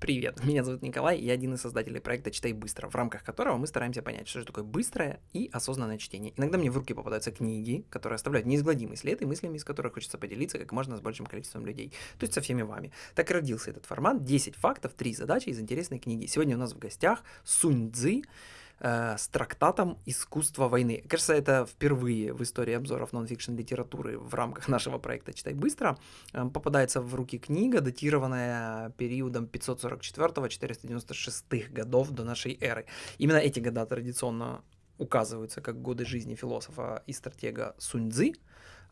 Привет, меня зовут Николай, я один из создателей проекта «Читай быстро», в рамках которого мы стараемся понять, что же такое быстрое и осознанное чтение. Иногда мне в руки попадаются книги, которые оставляют неизгладимый след и мыслями, из которых хочется поделиться как можно с большим количеством людей, то есть со всеми вами. Так и родился этот формат 10 фактов, 3 задачи из интересной книги. Сегодня у нас в гостях Сунь Цзы, э, с трактатом «Искусство войны». Кажется, это впервые в истории обзоров нон-фикшн литературы в рамках нашего проекта «Читай быстро» э, попадается в руки книга, датированная периодом 544-496 годов до нашей эры. Именно эти года традиционно указываются как годы жизни философа и стратега Сунь Цзы,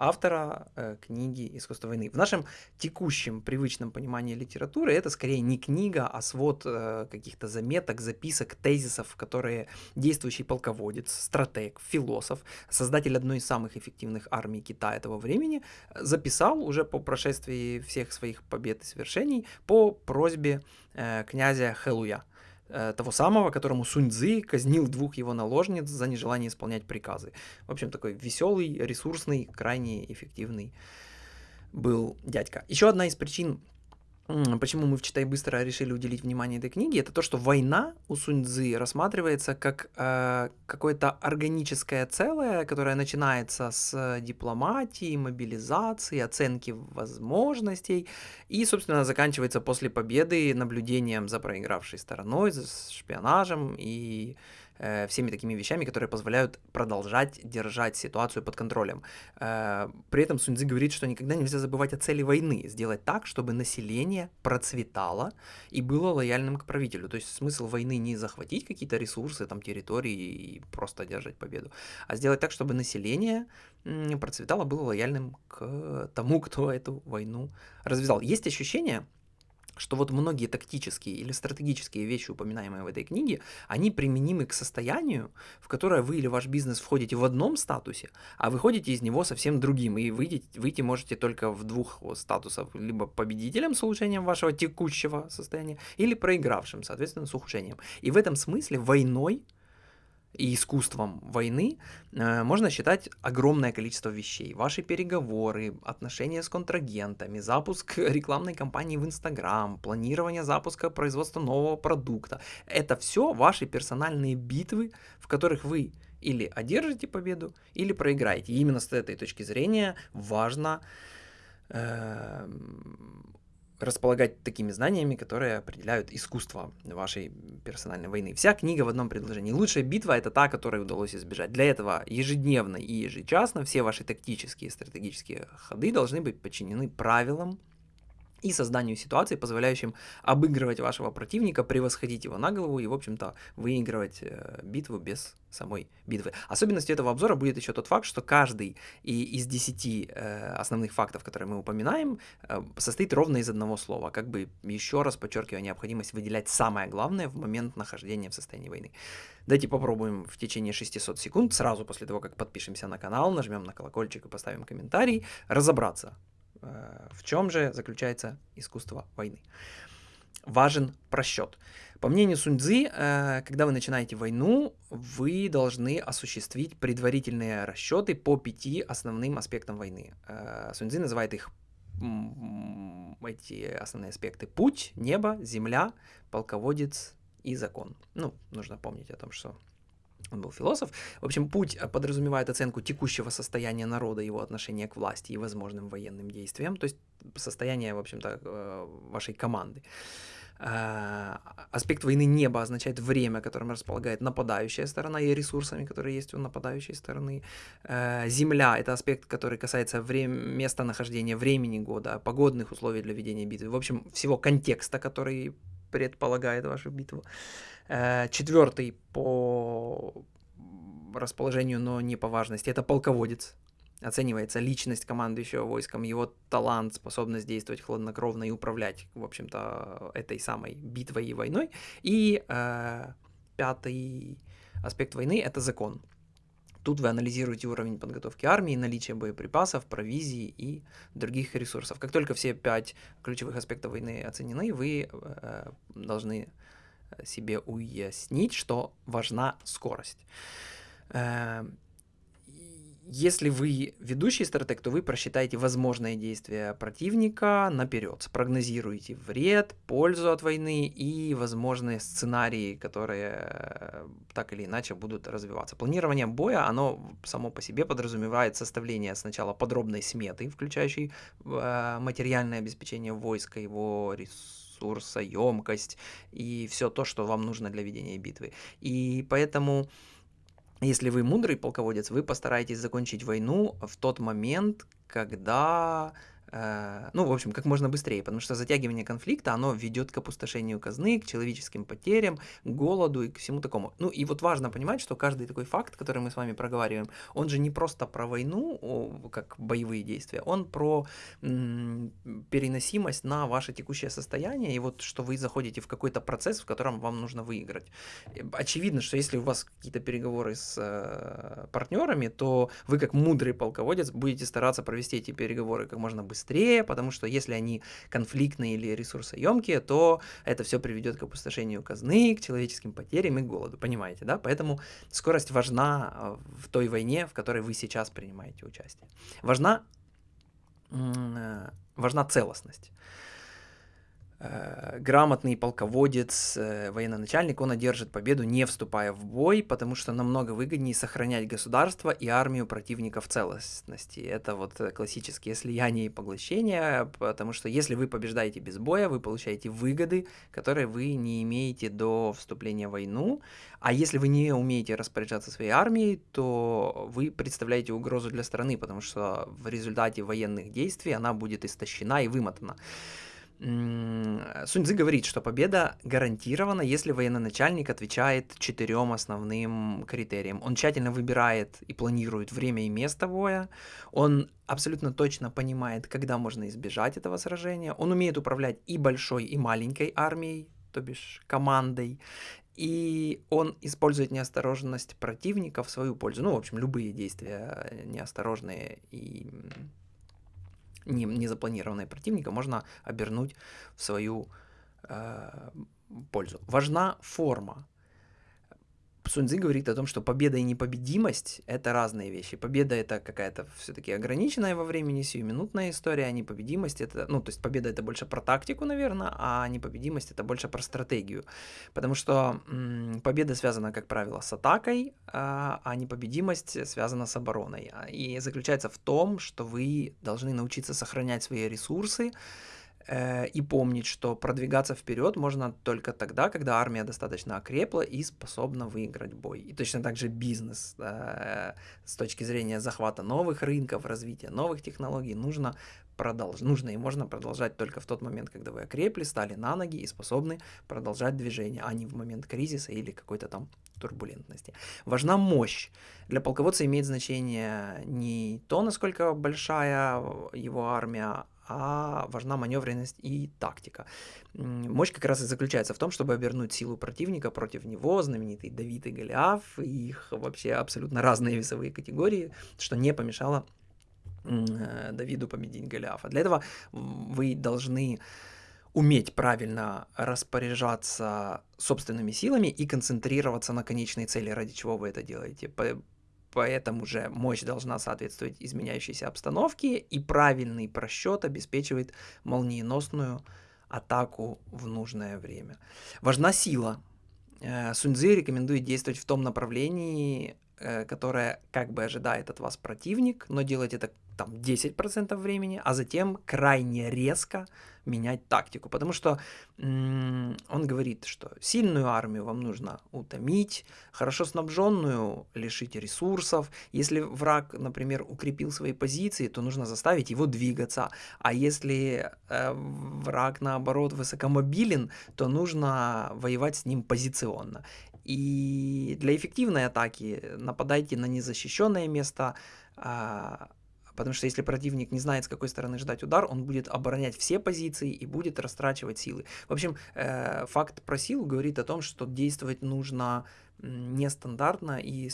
автора э, книги «Искусство войны». В нашем текущем привычном понимании литературы это скорее не книга, а свод э, каких-то заметок, записок, тезисов, которые действующий полководец, стратег, философ, создатель одной из самых эффективных армий Китая этого времени записал уже по прошествии всех своих побед и свершений по просьбе э, князя Хэлуя того самого, которому Сунь Цзы казнил двух его наложниц за нежелание исполнять приказы. В общем, такой веселый, ресурсный, крайне эффективный был дядька. Еще одна из причин почему мы в «Читай быстро» решили уделить внимание этой книге, это то, что война у Сунь-Дзы рассматривается как э, какое-то органическое целое, которое начинается с дипломатии, мобилизации, оценки возможностей и, собственно, заканчивается после победы наблюдением за проигравшей стороной, за шпионажем и э, всеми такими вещами, которые позволяют продолжать держать ситуацию под контролем. Э, при этом Суньцзы говорит, что никогда нельзя забывать о цели войны, сделать так, чтобы население процветало и было лояльным к правителю. То есть смысл войны не захватить какие-то ресурсы, там, территории и просто одержать победу, а сделать так, чтобы население процветало, было лояльным к тому, кто эту войну развязал. Есть ощущение, что вот многие тактические или стратегические вещи, упоминаемые в этой книге, они применимы к состоянию, в которое вы или ваш бизнес входите в одном статусе, а выходите из него совсем другим, и выйти, выйти можете только в двух статусах, либо победителем с улучшением вашего текущего состояния, или проигравшим, соответственно, с ухудшением. И в этом смысле войной и искусством войны э, можно считать огромное количество вещей. Ваши переговоры, отношения с контрагентами, запуск рекламной кампании в Инстаграм, планирование запуска производства нового продукта. Это все ваши персональные битвы, в которых вы или одержите победу, или проиграете. И именно с этой точки зрения важно э, располагать такими знаниями, которые определяют искусство вашей персональной войны. Вся книга в одном предложении. Лучшая битва это та, которой удалось избежать. Для этого ежедневно и ежечасно все ваши тактические и стратегические ходы должны быть подчинены правилам и созданию ситуации, позволяющим обыгрывать вашего противника, превосходить его на голову и, в общем-то, выигрывать э, битву без самой битвы. Особенностью этого обзора будет еще тот факт, что каждый из десяти э, основных фактов, которые мы упоминаем, э, состоит ровно из одного слова, как бы еще раз подчеркивая необходимость выделять самое главное в момент нахождения в состоянии войны. Давайте попробуем в течение 600 секунд, сразу после того, как подпишемся на канал, нажмем на колокольчик и поставим комментарий, разобраться, в чем же заключается искусство войны? Важен просчет. По мнению Суньцзы, э, когда вы начинаете войну, вы должны осуществить предварительные расчеты по пяти основным аспектам войны. Э, Суньцзы называет их эти основные аспекты путь, небо, земля, полководец и закон. Ну, нужно помнить о том, что он был философ. В общем, путь э, подразумевает оценку текущего состояния народа, его отношения к власти и возможным военным действиям, то есть состояние, в общем-то, э, вашей команды. Э, аспект войны неба означает время, которым располагает нападающая сторона и ресурсами, которые есть у нападающей стороны. Земля — это аспект, который касается врем... местонахождения времени года, погодных условий для ведения битвы, в общем, всего контекста, который предполагает вашу битву. Э, Четвертый по расположению, но не по важности, это полководец. Оценивается личность командующего войском, его талант, способность действовать хладнокровно и управлять, в общем-то, этой самой битвой и войной. И э, пятый аспект войны – это закон. Тут вы анализируете уровень подготовки армии, наличие боеприпасов, провизии и других ресурсов. Как только все пять ключевых аспектов войны оценены, вы э, должны себе уяснить, что важна скорость. Э, Если вы ведущий стратег, то вы просчитаете возможные действия противника наперед, спрогнозируете вред, пользу от войны и возможные сценарии, которые э, так или иначе будут развиваться. Планирование боя, оно само по себе подразумевает составление сначала подробной сметы, включающей э, материальное обеспечение войска, его ресурсоемкость и все то, что вам нужно для ведения битвы. И поэтому если вы мудрый полководец, вы постараетесь закончить войну в тот момент, когда ну, в общем, как можно быстрее, потому что затягивание конфликта, оно ведет к опустошению казны, к человеческим потерям, к голоду и к всему такому. Ну, и вот важно понимать, что каждый такой факт, который мы с вами проговариваем, он же не просто про войну, как боевые действия, он про переносимость на ваше текущее состояние, и вот что вы заходите в какой-то процесс, в котором вам нужно выиграть. Очевидно, что если у вас какие-то переговоры с э, партнерами, то вы как мудрый полководец будете стараться провести эти переговоры как можно быстрее, быстрее, потому что если они конфликтные или ресурсоемкие, то это все приведет к опустошению казны, к человеческим потерям и голоду, понимаете, да? Поэтому скорость важна а, в той войне, в которой вы сейчас принимаете участие. Важна, э, важна целостность. Э, грамотный полководец, э, военачальник, он одержит победу, не вступая в бой, потому что намного выгоднее сохранять государство и армию противника в целостности. Это вот э, классические слияния и поглощения, потому что если вы побеждаете без боя, вы получаете выгоды, которые вы не имеете до вступления в войну, а если вы не умеете распоряжаться своей армией, то вы представляете угрозу для страны, потому что в результате военных действий она будет истощена и вымотана. Сунь Цзы говорит, что победа гарантирована, если военачальник отвечает четырем основным критериям. Он тщательно выбирает и планирует время и место боя, он абсолютно точно понимает, когда можно избежать этого сражения, он умеет управлять и большой, и маленькой армией, то бишь командой, и он использует неосторожность противника в свою пользу. Ну, в общем, любые действия неосторожные и не, не запланированное противника можно обернуть в свою э, пользу. Важна форма. Суньцзы говорит о том, что победа и непобедимость — это разные вещи. Победа — это какая-то все-таки ограниченная во времени, сиюминутная история, а непобедимость — это... Ну, то есть победа — это больше про тактику, наверное, а непобедимость — это больше про стратегию. Потому что м- победа связана, как правило, с атакой, а, а непобедимость связана с обороной. И заключается в том, что вы должны научиться сохранять свои ресурсы, Э, и помнить, что продвигаться вперед можно только тогда, когда армия достаточно окрепла и способна выиграть бой. И точно так же бизнес э, с точки зрения захвата новых рынков, развития новых технологий нужно продолжать, нужно и можно продолжать только в тот момент, когда вы окрепли, стали на ноги и способны продолжать движение, а не в момент кризиса или какой-то там турбулентности. Важна мощь. Для полководца имеет значение не то, насколько большая его армия, а важна маневренность и тактика. Мощь как раз и заключается в том, чтобы обернуть силу противника против него, знаменитый Давид и Голиаф, их вообще абсолютно разные весовые категории, что не помешало э, Давиду победить Голиафа. Для этого вы должны уметь правильно распоряжаться собственными силами и концентрироваться на конечной цели, ради чего вы это делаете поэтому же мощь должна соответствовать изменяющейся обстановке, и правильный просчет обеспечивает молниеносную атаку в нужное время. Важна сила. Э, Суньцзы рекомендует действовать в том направлении, э, которое как бы ожидает от вас противник, но делать это там 10% времени, а затем крайне резко менять тактику. Потому что он говорит, что сильную армию вам нужно утомить, хорошо снабженную лишить ресурсов. Если враг, например, укрепил свои позиции, то нужно заставить его двигаться. А если э, враг, наоборот, высокомобилен, то нужно воевать с ним позиционно. И для эффективной атаки нападайте на незащищенное место, а, Потому что если противник не знает, с какой стороны ждать удар, он будет оборонять все позиции и будет растрачивать силы. В общем, э, факт про силу говорит о том, что действовать нужно нестандартно и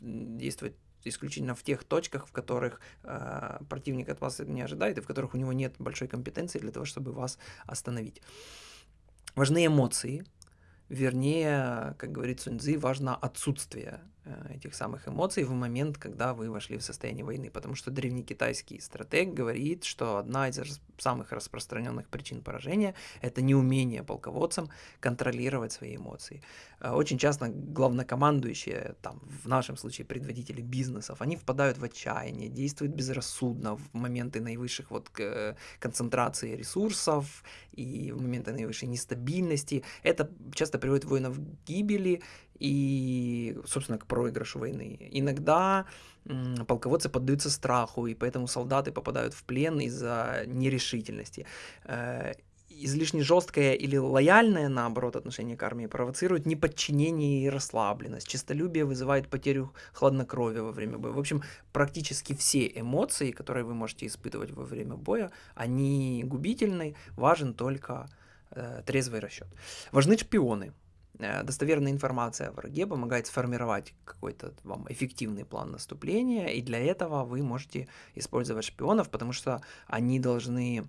действовать исключительно в тех точках, в которых э, противник от вас не ожидает и в которых у него нет большой компетенции для того, чтобы вас остановить. Важны эмоции, вернее, как говорит Суньцзы, важно отсутствие этих самых эмоций в момент, когда вы вошли в состояние войны. Потому что древнекитайский стратег говорит, что одна из самых распространенных причин поражения – это неумение полководцам контролировать свои эмоции. Э, очень часто главнокомандующие, там, в нашем случае предводители бизнесов, они впадают в отчаяние, действуют безрассудно в моменты наивысших вот концентрации ресурсов и в моменты наивысшей нестабильности. Это часто приводит воинов к гибели и, собственно, к проигрышу войны. Иногда полководцы поддаются страху, и поэтому солдаты попадают в плен из-за нерешительности. Э, излишне жесткое или лояльное, наоборот, отношение к армии провоцирует неподчинение и расслабленность. Чистолюбие вызывает потерю хладнокровия во время боя. В общем, практически все эмоции, которые вы можете испытывать во время боя, они губительны. Важен только э, трезвый расчет. Важны шпионы. Э, достоверная информация о враге помогает сформировать какой-то вам эффективный план наступления, и для этого вы можете использовать шпионов, потому что они должны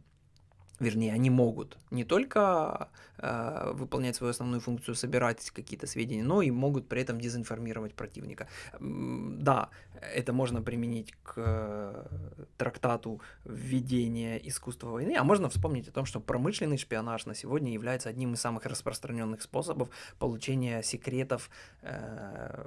вернее, они могут не только э, выполнять свою основную функцию, собирать какие-то сведения, но и могут при этом дезинформировать противника. Да, это можно применить к э, трактату введения искусства войны, а можно вспомнить о том, что промышленный шпионаж на сегодня является одним из самых распространенных способов получения секретов э,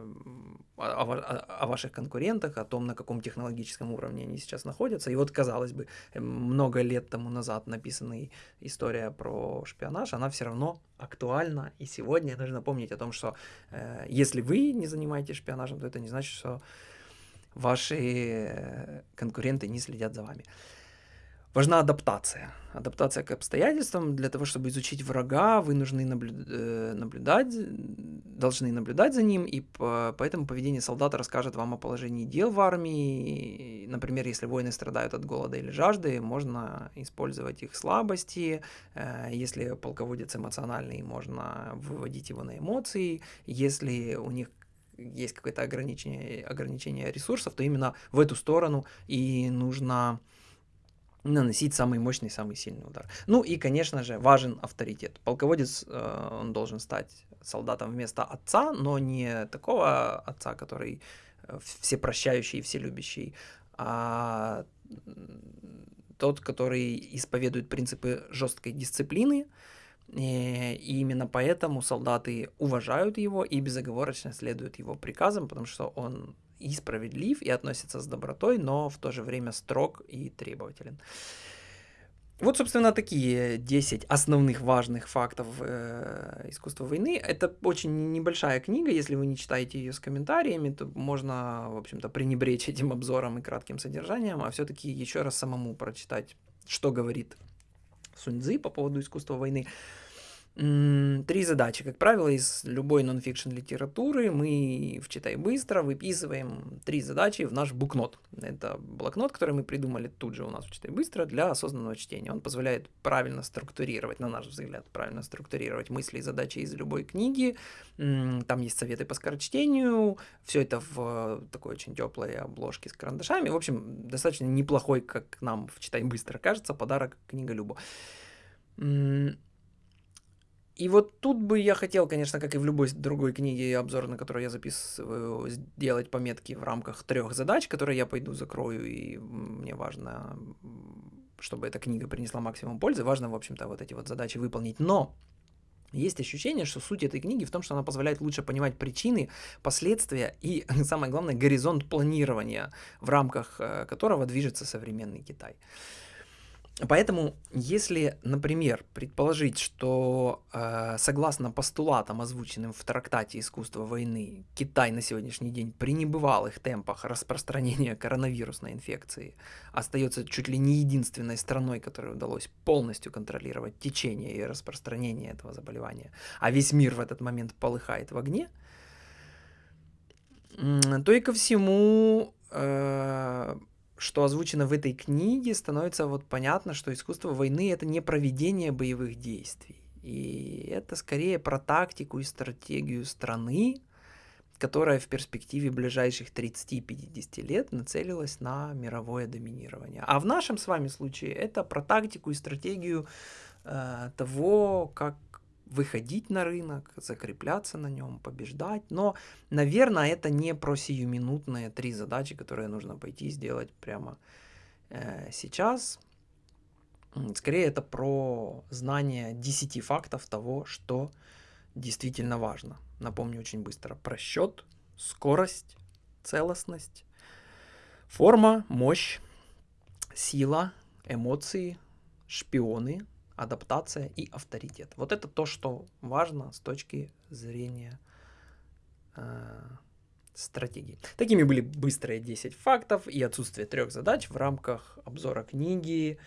о, о, о ваших конкурентах, о том, на каком технологическом уровне они сейчас находятся. И вот, казалось бы, много лет тому назад написанная история про шпионаж, она все равно актуальна. И сегодня нужно помнить о том, что э, если вы не занимаетесь шпионажем, то это не значит, что ваши э, конкуренты не следят за вами. Важна адаптация. Адаптация к обстоятельствам. Для того, чтобы изучить врага, вы нужны наблю... Э, наблюдать, должны наблюдать за ним, и по... поэтому поведение солдата расскажет вам о положении дел в армии. Например, если воины страдают от голода или жажды, можно использовать их слабости. Э, если полководец эмоциональный, можно выводить его на эмоции. Если у них есть какое-то ограничение, ограничение ресурсов, то именно в эту сторону и нужно наносить самый мощный, самый сильный удар. Ну и, конечно же, важен авторитет. Полководец, э, он должен стать солдатом вместо отца, но не такого отца, который э, всепрощающий и вселюбящий, а тот, который исповедует принципы жесткой дисциплины, Э, и именно поэтому солдаты уважают его и безоговорочно следуют его приказам, потому что он и справедлив, и относится с добротой, но в то же время строг и требователен. Вот, собственно, такие 10 основных важных фактов э, искусства войны. Это очень небольшая книга, если вы не читаете ее с комментариями, то можно, в общем-то, пренебречь этим обзором и кратким содержанием, а все-таки еще раз самому прочитать, что говорит Суньцзы по поводу искусства войны. Три задачи. Как правило, из любой нонфикшн литературы мы в «Читай быстро» выписываем три задачи в наш букнот. Это блокнот, который мы придумали тут же у нас в «Читай быстро» для осознанного чтения. Он позволяет правильно структурировать, на наш взгляд, правильно структурировать мысли и задачи из любой книги. Там есть советы по скорочтению. Все это в такой очень теплой обложке с карандашами. В общем, достаточно неплохой, как нам в «Читай быстро» кажется, подарок книга Любо. И вот тут бы я хотел, конечно, как и в любой другой книге, обзор на которую я записываю, сделать пометки в рамках трех задач, которые я пойду закрою, и мне важно, чтобы эта книга принесла максимум пользы, важно, в общем-то, вот эти вот задачи выполнить. Но есть ощущение, что суть этой книги в том, что она позволяет лучше понимать причины, последствия и, самое главное, горизонт планирования, в рамках э, которого движется современный Китай. Поэтому, если, например, предположить, что э, согласно постулатам, озвученным в трактате «Искусство войны», Китай на сегодняшний день при небывалых темпах распространения коронавирусной инфекции остается чуть ли не единственной страной, которой удалось полностью контролировать течение и распространение этого заболевания, а весь мир в этот момент полыхает в огне, то и ко всему э, что озвучено в этой книге, становится вот понятно, что искусство войны это не проведение боевых действий. И это скорее про тактику и стратегию страны, которая в перспективе ближайших 30-50 лет нацелилась на мировое доминирование. А в нашем с вами случае это про тактику и стратегию э, того, как выходить на рынок, закрепляться на нем, побеждать. Но, наверное, это не про сиюминутные три задачи, которые нужно пойти сделать прямо э, сейчас. Скорее, это про знание 10 фактов того, что действительно важно. Напомню очень быстро. Просчет, скорость, целостность, форма, мощь, сила, эмоции, шпионы, адаптация и авторитет. Вот это то, что важно с точки зрения э, стратегии. Такими были быстрые 10 фактов и отсутствие трех задач в рамках обзора книги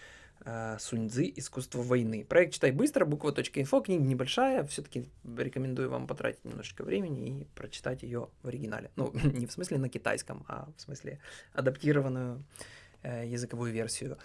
э, Суньцзы «Искусство войны». Проект «Читай быстро», буква.инфо, книга небольшая, все-таки рекомендую вам потратить немножечко времени и прочитать ее в оригинале. Ну, не в смысле на китайском, а в смысле адаптированную э, языковую версию.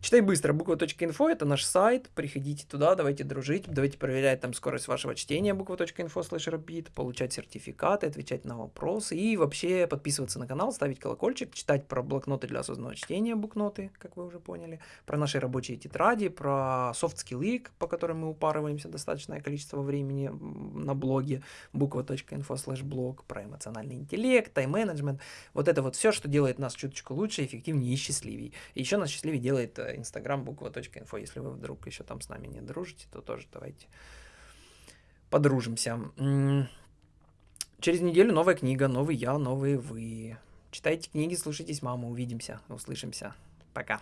Читай быстро, буква.инфо это наш сайт, приходите туда, давайте дружить, давайте проверять там скорость вашего чтения. Буква.инфо слэш rapid, получать сертификаты, отвечать на вопросы. И вообще подписываться на канал, ставить колокольчик, читать про блокноты для осознанного чтения, букноты, как вы уже поняли, про наши рабочие тетради, про софт-скиллы, по которым мы упарываемся достаточное количество времени на блоге. Буква.инфо слэш блог, про эмоциональный интеллект, тайм-менеджмент, вот это вот все, что делает нас чуточку лучше, эффективнее и счастливее. И еще нас счастливее делает э, Инстаграм буква.инфо. Если вы вдруг еще там с нами не дружите, то тоже давайте подружимся. Через неделю новая книга, новый я, новые вы. Читайте книги, слушайтесь маму. Увидимся, услышимся. Пока.